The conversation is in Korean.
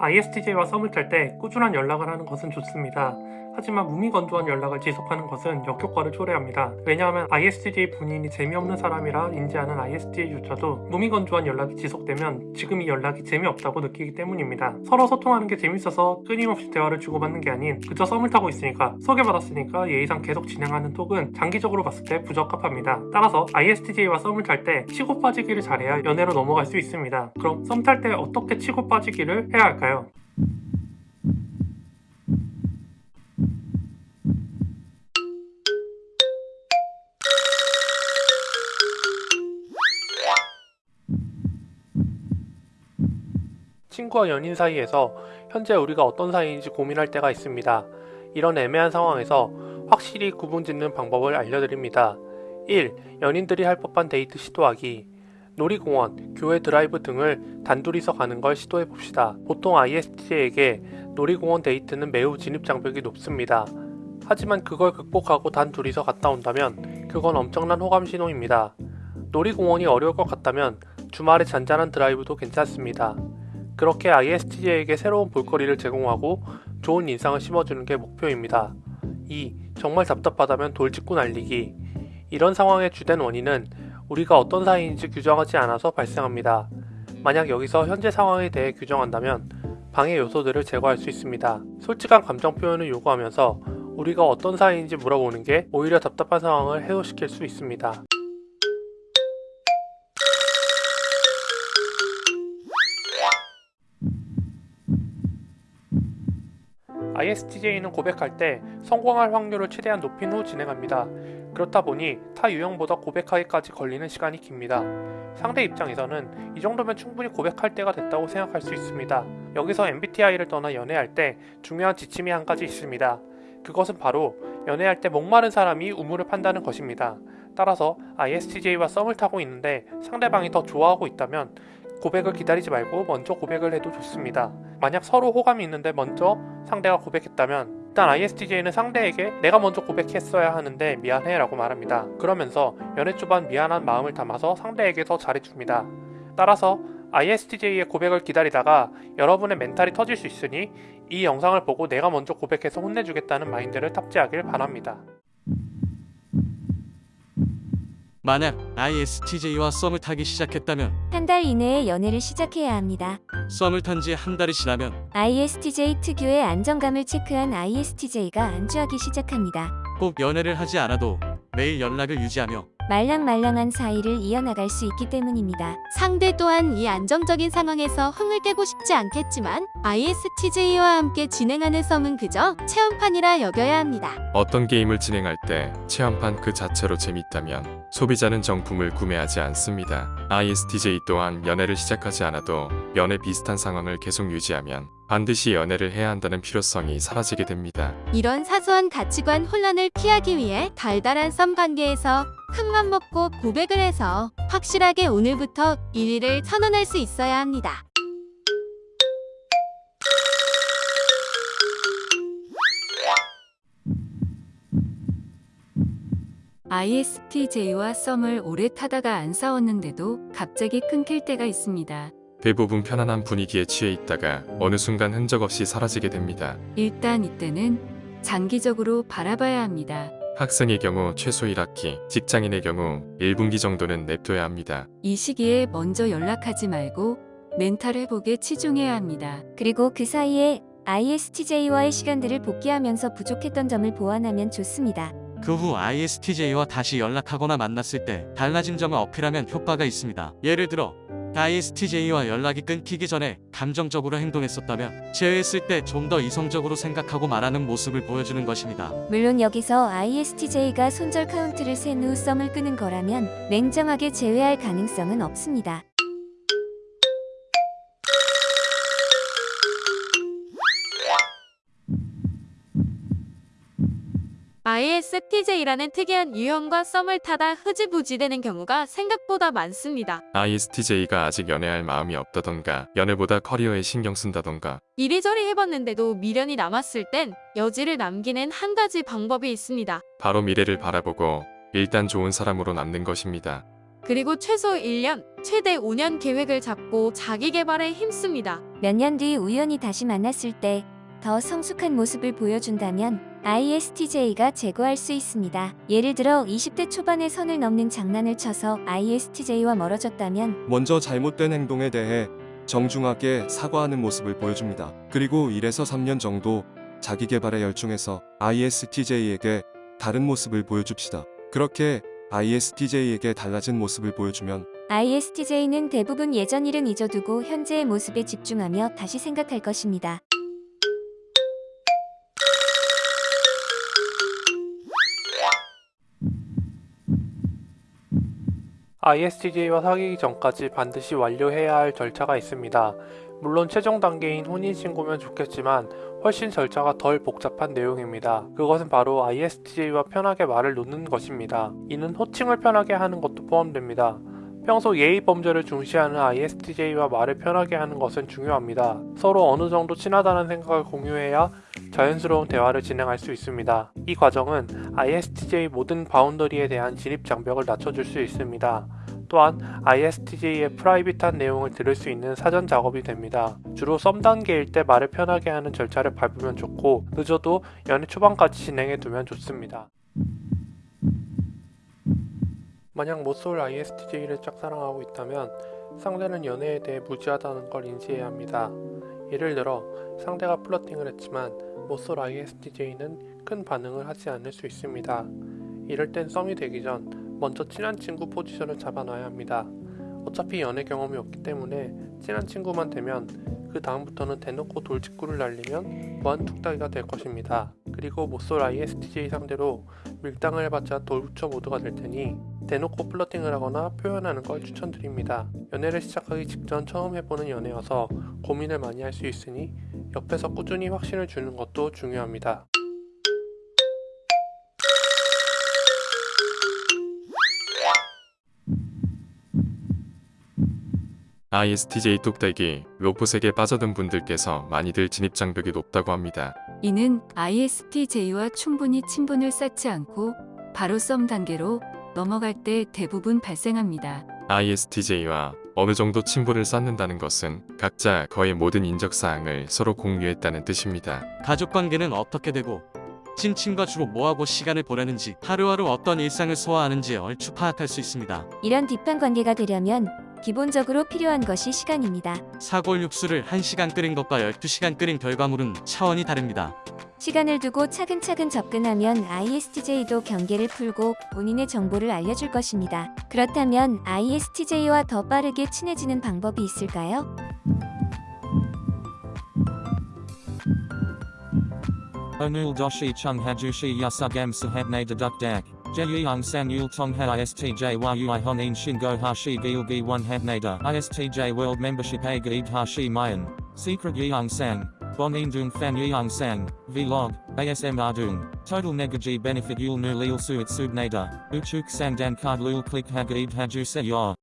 ISTJ와 썸을 탈 때 꾸준한 연락을 하는 것은 좋습니다. 하지만 무미건조한 연락을 지속하는 것은 역효과를 초래합니다. 왜냐하면 ISTJ 본인이 재미없는 사람이라 인지하는 ISTJ조차도 무미건조한 연락이 지속되면 지금 이 연락이 재미없다고 느끼기 때문입니다. 서로 소통하는 게 재밌어서 끊임없이 대화를 주고받는 게 아닌 그저 썸을 타고 있으니까 소개받았으니까 예의상 계속 진행하는 톡은 장기적으로 봤을 때 부적합합니다. 따라서 ISTJ와 썸을 탈 때 치고 빠지기를 잘해야 연애로 넘어갈 수 있습니다. 그럼 썸 탈 때 어떻게 치고 빠지기를 해야 할까요? 친구와 연인 사이에서 현재 우리가 어떤 사이인지 고민할 때가 있습니다. 이런 애매한 상황에서 확실히 구분 짓는 방법을 알려드립니다. 1. 연인들이 할 법한 데이트 시도하기 놀이공원, 교외 드라이브 등을 단둘이서 가는 걸 시도해 봅시다. 보통 ISTJ에게 놀이공원 데이트는 매우 진입장벽이 높습니다. 하지만 그걸 극복하고 단둘이서 갔다 온다면 그건 엄청난 호감 신호입니다. 놀이공원이 어려울 것 같다면 주말에 잔잔한 드라이브도 괜찮습니다. 그렇게 ISTJ에게 새로운 볼거리를 제공하고 좋은 인상을 심어주는 게 목표입니다. 2. 정말 답답하다면 돌직구 날리기. 이런 상황의 주된 원인은 우리가 어떤 사이인지 규정하지 않아서 발생합니다. 만약 여기서 현재 상황에 대해 규정한다면 방해 요소들을 제거할 수 있습니다. 솔직한 감정 표현을 요구하면서 우리가 어떤 사이인지 물어보는 게 오히려 답답한 상황을 해소시킬 수 있습니다. ISTJ는 고백할 때 성공할 확률을 최대한 높인 후 진행합니다. 그렇다 보니 타 유형보다 고백하기까지 걸리는 시간이 깁니다. 상대 입장에서는 이 정도면 충분히 고백할 때가 됐다고 생각할 수 있습니다. 여기서 MBTI를 떠나 연애할 때 중요한 지침이 한 가지 있습니다. 그것은 바로 연애할 때 목마른 사람이 우물을 판다는 것입니다. 따라서 ISTJ와 썸을 타고 있는데 상대방이 더 좋아하고 있다면 고백을 기다리지 말고 먼저 고백을 해도 좋습니다. 만약 서로 호감이 있는데 먼저 상대가 고백했다면 일단 ISTJ는 상대에게 내가 먼저 고백했어야 하는데 미안해 라고 말합니다. 그러면서 연애 초반 미안한 마음을 담아서 상대에게 더 잘해줍니다. 따라서 ISTJ의 고백을 기다리다가 여러분의 멘탈이 터질 수 있으니 이 영상을 보고 내가 먼저 고백해서 혼내주겠다는 마인드를 탑재하길 바랍니다. 만약 ISTJ와 썸을 타기 시작했다면 한 달 이내에 연애를 시작해야 합니다. 썸을 탄 지 한 달이 지나면 ISTJ 특유의 안정감을 체크한 ISTJ가 안주하기 시작합니다. 꼭 연애를 하지 않아도 매일 연락을 유지하며 말랑말랑한 사이를 이어나갈 수 있기 때문입니다. 상대 또한 이 안정적인 상황에서 흥을 깨고 싶지 않겠지만 ISTJ와 함께 진행하는 썸은 그저 체험판이라 여겨야 합니다. 어떤 게임을 진행할 때 체험판 그 자체로 재밌다면 소비자는 정품을 구매하지 않습니다. ISTJ 또한 연애를 시작하지 않아도 연애 비슷한 상황을 계속 유지하면 반드시 연애를 해야 한다는 필요성이 사라지게 됩니다. 이런 사소한 가치관 혼란을 피하기 위해 달달한 썸 관계에서 큰맘 먹고 고백을 해서 확실하게 오늘부터 1위를 선언할 수 있어야 합니다. ISTJ와 썸을 오래 타다가 안 싸웠는데도 갑자기 끊길 때가 있습니다. 대부분 편안한 분위기에 취해 있다가 어느 순간 흔적 없이 사라지게 됩니다. 일단 이때는 장기적으로 바라봐야 합니다. 학생의 경우 최소 1학기, 직장인의 경우 1분기 정도는 냅둬야 합니다. 이 시기에 먼저 연락하지 말고 멘탈 회복에 치중해야 합니다. 그리고 그 사이에 ISTJ와의 시간들을 복귀하면서 부족했던 점을 보완하면 좋습니다. 그 후 ISTJ와 다시 연락하거나 만났을 때 달라진 점을 어필하면 효과가 있습니다. 예를 들어 ISTJ와 연락이 끊기기 전에 감정적으로 행동했었다면 제외했을 때 좀 더 이성적으로 생각하고 말하는 모습을 보여주는 것입니다. 물론 여기서 ISTJ가 손절 카운트를 센 후 썸을 끄는 거라면 냉정하게 제외할 가능성은 없습니다. ISTJ라는 특이한 유형과 썸을 타다 흐지부지 되는 경우가 생각보다 많습니다. ISTJ가 아직 연애할 마음이 없다던가 연애보다 커리어에 신경 쓴다던가 이리저리 해봤는데도 미련이 남았을 땐 여지를 남기는 한 가지 방법이 있습니다. 바로 미래를 바라보고 일단 좋은 사람으로 남는 것입니다. 그리고 최소 1년 최대 5년 계획을 잡고 자기 개발에 힘씁니다. 몇 년 뒤 우연히 다시 만났을 때 더 성숙한 모습을 보여준다면 ISTJ가 제거할 수 있습니다. 예를 들어 20대 초반에 선을 넘는 장난을 쳐서 ISTJ와 멀어졌다면 먼저 잘못된 행동에 대해 정중하게 사과하는 모습을 보여줍니다. 그리고 1에서 3년 정도 자기 개발에 열중해서 ISTJ에게 다른 모습을 보여줍시다. 그렇게 ISTJ에게 달라진 모습을 보여주면 ISTJ는 대부분 예전 일은 잊어두고 현재의 모습에 집중하며 다시 생각할 것입니다. ISTJ와 사귀기 전까지 반드시 완료해야 할 절차가 있습니다. 물론 최종 단계인 혼인신고면 좋겠지만 훨씬 절차가 덜 복잡한 내용입니다. 그것은 바로 ISTJ와 편하게 말을 놓는 것입니다. 이는 호칭을 편하게 하는 것도 포함됩니다. 평소 예의 범죄를 중시하는 ISTJ와 말을 편하게 하는 것은 중요합니다. 서로 어느 정도 친하다는 생각을 공유해야 자연스러운 대화를 진행할 수 있습니다. 이 과정은 ISTJ 모든 바운더리에 대한 진입 장벽을 낮춰줄 수 있습니다. 또한 ISTJ의 프라이빗한 내용을 들을 수 있는 사전 작업이 됩니다. 주로 썸 단계일 때 말을 편하게 하는 절차를 밟으면 좋고 늦어도 연애 초반까지 진행해 두면 좋습니다. 만약 모쏠 ISTJ를 짝사랑하고 있다면 상대는 연애에 대해 무지하다는 걸 인지해야 합니다. 예를 들어 상대가 플러팅을 했지만 모쏠 ISTJ는 큰 반응을 하지 않을 수 있습니다. 이럴 땐 썸이 되기 전 먼저 친한 친구 포지션을 잡아놔야 합니다. 어차피 연애 경험이 없기 때문에 친한 친구만 되면 그 다음부터는 대놓고 돌직구를 날리면 무한뚝딱이가 될 것입니다. 그리고 모쏠 ISTJ 상대로 밀당을 해봤자 돌부처 모드가 될 테니 대놓고 플러팅을 하거나 표현하는 걸 추천드립니다. 연애를 시작하기 직전 처음 해보는 연애여서 고민을 많이 할 수 있으니 옆에서 꾸준히 확신을 주는 것도 중요합니다. ISTJ 뚝배기 로봇에게 빠져든 분들께서 많이들 진입 장벽이 높다고 합니다. 이는 ISTJ와 충분히 친분을 쌓지 않고 바로 썸 단계로 넘어갈 때 대부분 발생합니다. ISTJ와 어느 정도 친분을 쌓는다는 것은 각자 거의 모든 인적 사항을 서로 공유했다는 뜻입니다. 가족 관계는 어떻게 되고 친친과 주로 뭐하고 시간을 보내는지 하루하루 어떤 일상을 소화하는지 얼추 파악할 수 있습니다. 이런 딥한 관계가 되려면 기본적으로 필요한 것이 시간입니다. 사골 육수를 1시간 끓인 것과 12시간 끓인 결과물은 차원이 다릅니다. 시간을 두고 차근차근 접근하면 ISTJ도 경계를 풀고 본인의 정보를 알려줄 것입니다. 그렇다면 ISTJ와 더 빠르게 친해지는 방법이 있을까요? Onul doshi chung hajushi yasugam sahabne deduk dak. Jeyung san yul tong ha istj a gaid hashi mayan. Secret yeung Bonin dung fan yeung sang. Vlog. ASM ardung. Total negaji benefit yul nu lil suit subnada. Uchuk sang dan card lul click hagaid hajuse yor.